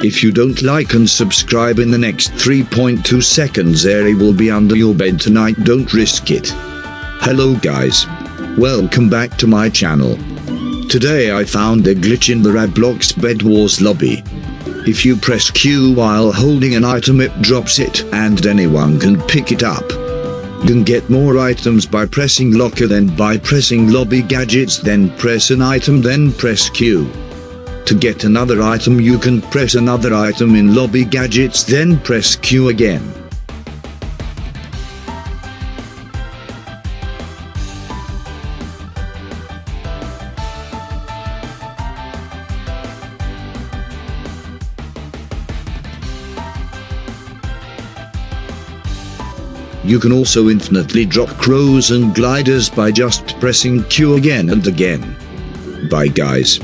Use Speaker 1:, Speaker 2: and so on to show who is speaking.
Speaker 1: If you don't like and subscribe in the next 3.2 seconds area will be under your bed tonight don't risk it. Hello guys. Welcome back to my channel. Today I found a glitch in the Roblox Bed Wars lobby. If you press Q while holding an item it drops it and anyone can pick it up. You can get more items by pressing locker then by pressing lobby gadgets then press an item then press Q. To get another item you can press another item in lobby gadgets then press Q again. You can also infinitely drop crows and gliders by just pressing Q again and again. Bye guys.